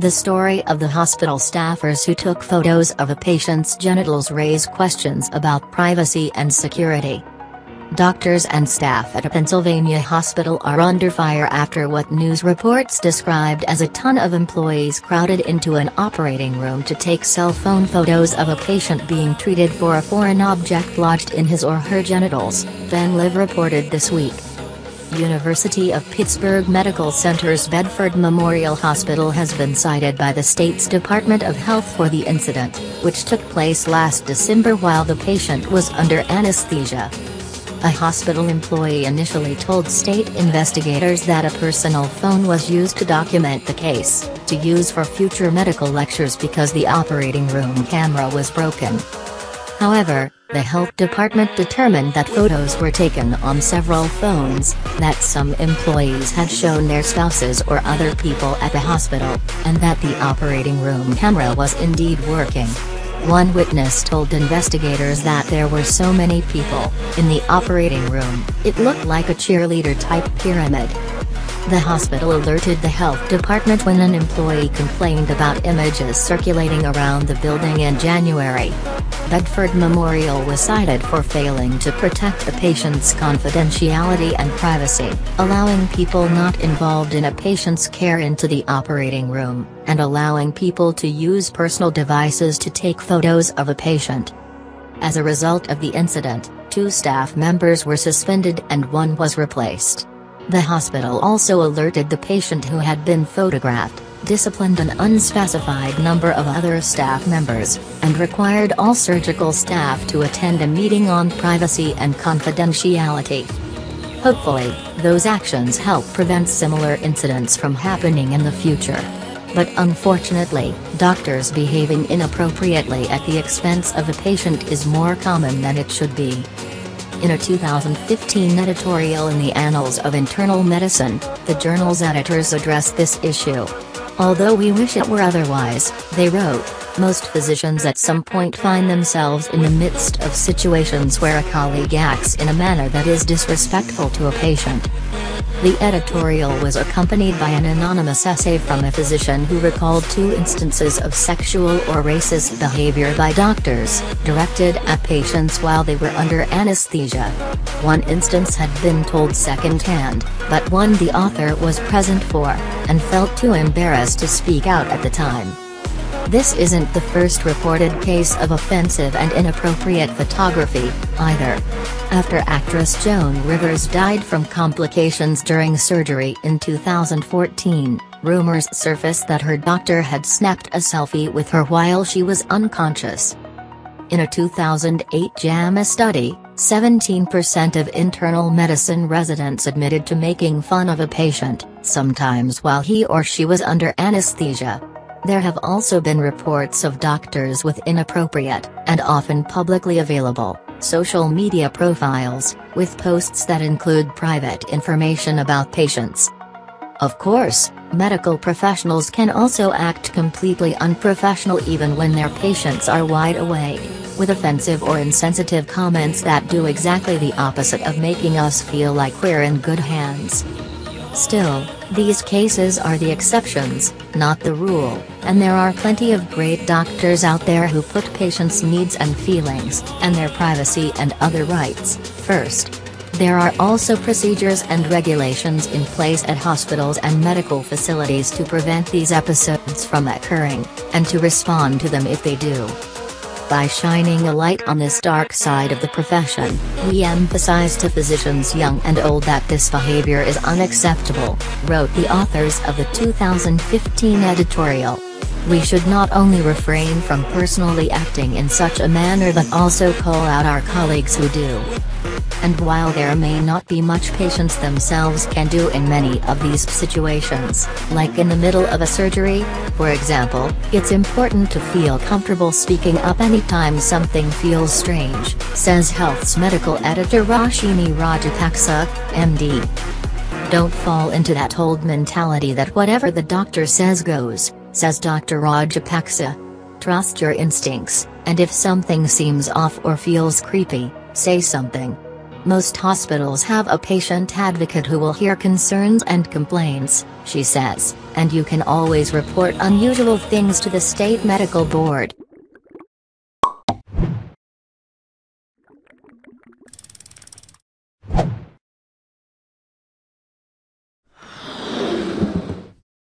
The story of the hospital staffers who took photos of a patient's genitals raise questions about privacy and security. Doctors and staff at a Pennsylvania hospital are under fire after what news reports described as a ton of employees crowded into an operating room to take cell phone photos of a patient being treated for a foreign object lodged in his or her genitals, PennLive reported this week. University of Pittsburgh Medical Center's Bedford Memorial Hospital has been cited by the state's Department of Health for the incident, which took place last December while the patient was under anesthesia. A hospital employee initially told state investigators that a personal phone was used to document the case, to use for future medical lectures because the operating room camera was broken. However, the health department determined that photos were taken on several phones, that some employees had shown their spouses or other people at the hospital, and that the operating room camera was indeed working. One witness told investigators that there were so many people in the operating room, it looked like a cheerleader-type pyramid. The hospital alerted the health department when an employee complained about images circulating around the building in January. Bedford Memorial was cited for failing to protect a patient's confidentiality and privacy, allowing people not involved in a patient's care into the operating room, and allowing people to use personal devices to take photos of a patient. As a result of the incident, two staff members were suspended and one was replaced. The hospital also alerted the patient who had been photographed, disciplined an unspecified number of other staff members, and required all surgical staff to attend a meeting on privacy and confidentiality. Hopefully, those actions help prevent similar incidents from happening in the future. But unfortunately, doctors behaving inappropriately at the expense of a patient is more common than it should be. In a 2015 editorial in the Annals of Internal Medicine, the journal's editors addressed this issue. Although we wish it were otherwise, they wrote, most physicians at some point find themselves in the midst of situations where a colleague acts in a manner that is disrespectful to a patient. The editorial was accompanied by an anonymous essay from a physician who recalled two instances of sexual or racist behavior by doctors, directed at patients while they were under anesthesia. One instance had been told secondhand, but one the author was present for, and felt too embarrassed to speak out at the time. This isn't the first reported case of offensive and inappropriate photography, either. After actress Joan Rivers died from complications during surgery in 2014, rumors surfaced that her doctor had snapped a selfie with her while she was unconscious. In a 2008 JAMA study, 17% of internal medicine residents admitted to making fun of a patient, sometimes while he or she was under anesthesia. There have also been reports of doctors with inappropriate, and often publicly available, social media profiles, with posts that include private information about patients. Of course, medical professionals can also act completely unprofessional even when their patients are wide awake, with offensive or insensitive comments that do exactly the opposite of making us feel like we're in good hands. Still, these cases are the exceptions, not the rule, and there are plenty of great doctors out there who put patients' needs and feelings, and their privacy and other rights, first. There are also procedures and regulations in place at hospitals and medical facilities to prevent these episodes from occurring, and to respond to them if they do. By shining a light on this dark side of the profession, we emphasize to physicians young and old that this behavior is unacceptable, wrote the authors of the 2015 editorial. We should not only refrain from personally acting in such a manner but also call out our colleagues who do. And while there may not be much patients themselves can do in many of these situations, like in the middle of a surgery, for example, it's important to feel comfortable speaking up anytime something feels strange, says Health's medical editor Roshini Rajapaksa, MD. Don't fall into that old mentality that whatever the doctor says goes, says Dr. Rajapaksa. Trust your instincts, and if something seems off or feels creepy, say something. Most hospitals have a patient advocate who will hear concerns and complaints, she says, and you can always report unusual things to the state medical board.